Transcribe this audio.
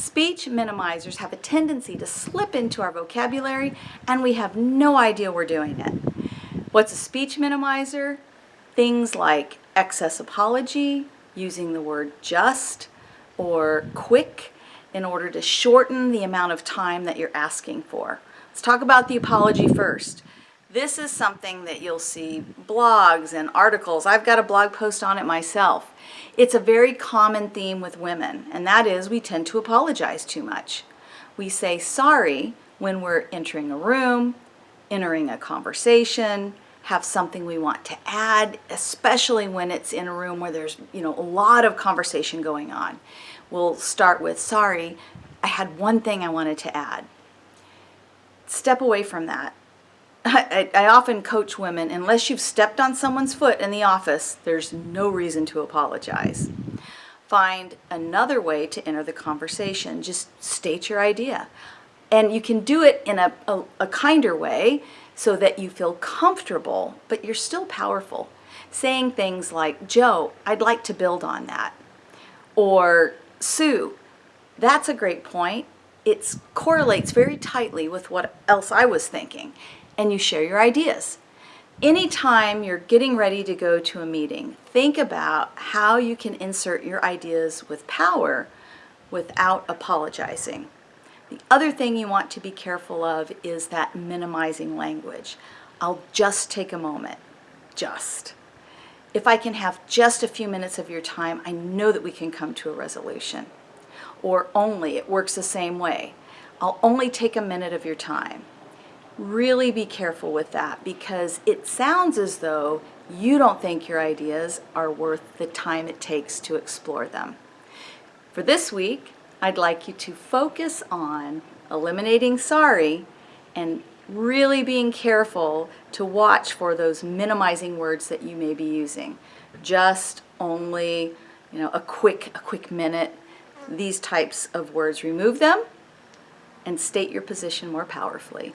Speech minimizers have a tendency to slip into our vocabulary and we have no idea we're doing it. What's a speech minimizer? Things like excess apology, using the word just, or quick in order to shorten the amount of time that you're asking for. Let's talk about the apology first. This is something that you'll see blogs and articles. I've got a blog post on it myself. It's a very common theme with women, and that is we tend to apologize too much. We say sorry when we're entering a room, entering a conversation, have something we want to add, especially when it's in a room where there's, you know, a lot of conversation going on. We'll start with, sorry, I had one thing I wanted to add. Step away from that I, I, often coach women, unless you've stepped on someone's foot in the office, there's no reason to apologize. Find another way to enter the conversation. Just state your idea. And you can do it in a, a, a kinder way so that you feel comfortable, but you're still powerful. Saying things like, Joe, I'd like to build on that. Or, Sue, that's a great point. It correlates very tightly with what else I was thinking and you share your ideas. Anytime you're getting ready to go to a meeting, think about how you can insert your ideas with power without apologizing. The other thing you want to be careful of is that minimizing language. I'll just take a moment, just. If I can have just a few minutes of your time, I know that we can come to a resolution. Or only, it works the same way. I'll only take a minute of your time really be careful with that because it sounds as though you don't think your ideas are worth the time it takes to explore them. For this week, I'd like you to focus on eliminating sorry and really being careful to watch for those minimizing words that you may be using. Just, only, you know, a quick, a quick minute, these types of words. Remove them and state your position more powerfully.